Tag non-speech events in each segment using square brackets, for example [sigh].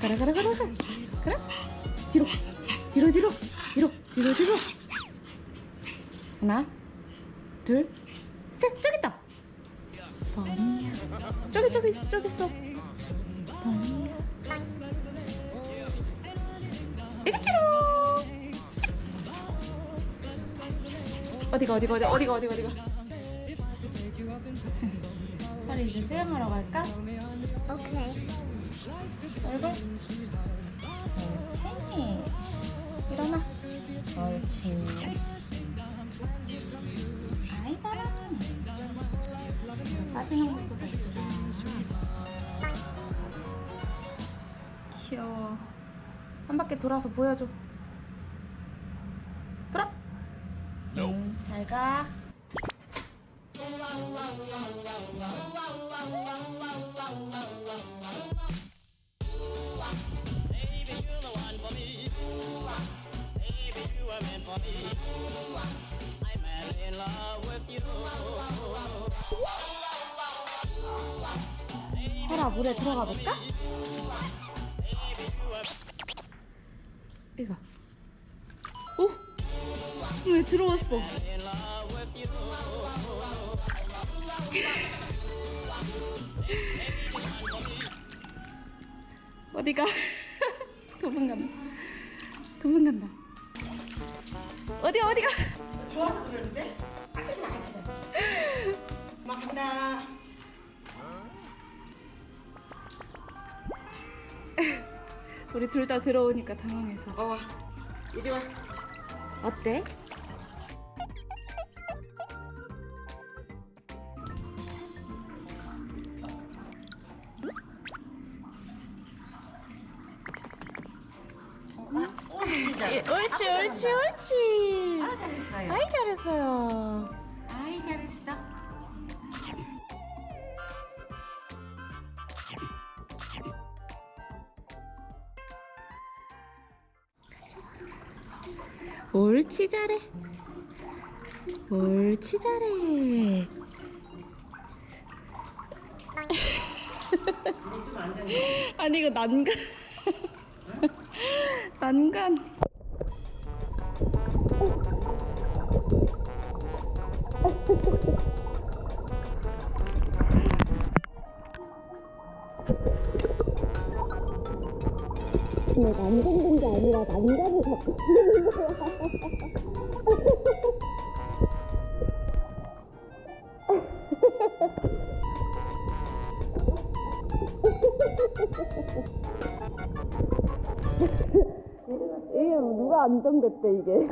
가라 가라 가라 가라 그래 뒤로 뒤로 뒤로 뒤로 뒤로 뒤로. 하나 둘셋. 저기 있다. 번이야 저기 저기 저기 있어 여기지롱 어디가 어디가 어디가 어디가 어디가 어디가? 빨리 이제 수영하러 갈까? 오케이. 얼굴? 옳지 일어나. 옳지 한 바퀴 돌아서 보여줘. 돌아. 응, 잘가. 해라 물에 들어가 볼까? 이거 오! 왜 들어왔어? [laughs] 어디가? [laughs] 도망간다 도망간다 어디가 어디가? 좋아서 그러는데? 아끼지 마. 막 간다. [laughs] 우리 둘 다 들어오니까 당황해서 어, 와. 이리 와. 어때? 오, 진짜. 옳지 옳지 옳지 아, 잘했어요. 아이 잘했어요 옳지 잘해 옳지 잘해 아니 이거 난간. [laughs] 난간 안 걷는 게 아니라 난간을 잡고 있는 거야. 이게 누가 안정됐대 이게.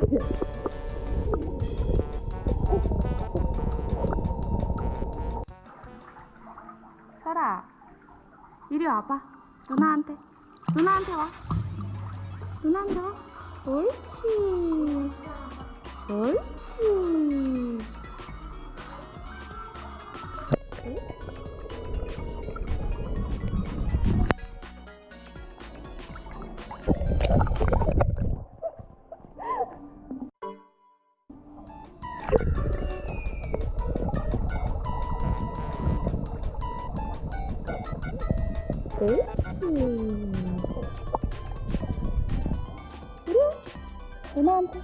설아, 이리 와봐. 누나한테. 누나한테 와. 누나한테 와. 옳지. 옳지. 누나한테.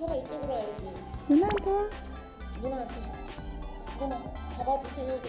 설아, 이쪽으로 와야지. 누나한테 와. 누나한테. 누나, 잡아주세요.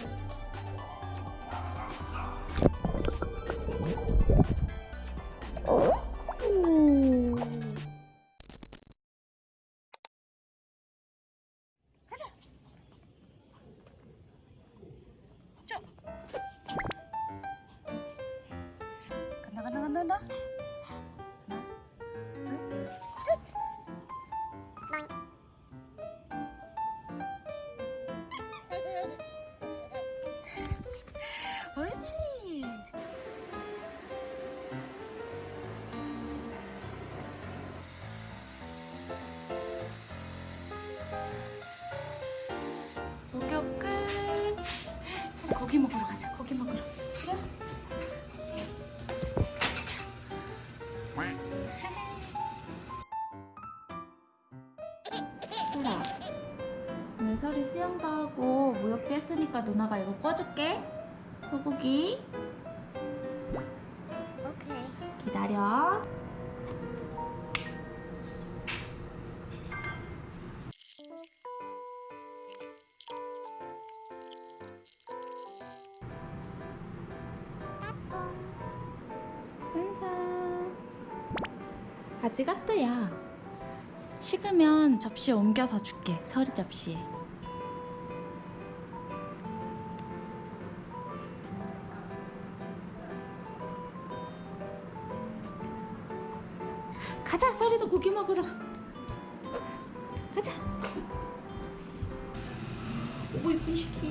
설아 오늘 설이 수영도 하고 목욕도 했으니까 누나가 이거 꺼줄게. 소고기. 오케이. 기다려. 완성. 바지 같다 야 식으면 접시에 옮겨서 줄게 서리 접시에 가자 서리도 고기 먹으러 가자 오 이쁜 시키.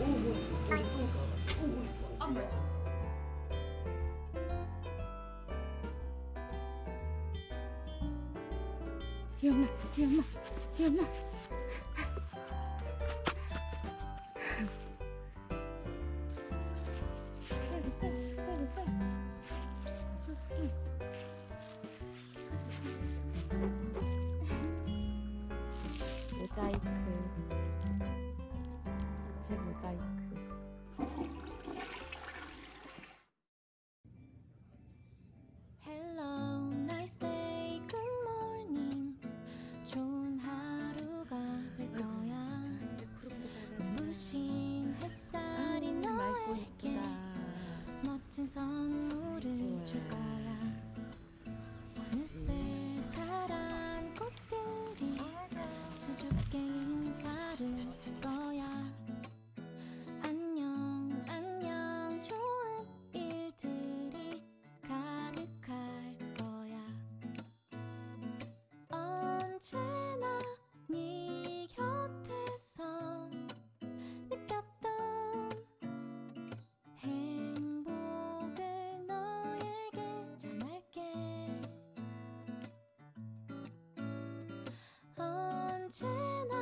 오 뭐, 뭐 이쁘니까. 오뭐 이뻐. 안 맞아. 기억나 기억나 기억나. 모자이크. 자체 모자이크 멋진 선물을 줄 거야. 어느새 자란 꽃들이 수줍 언제나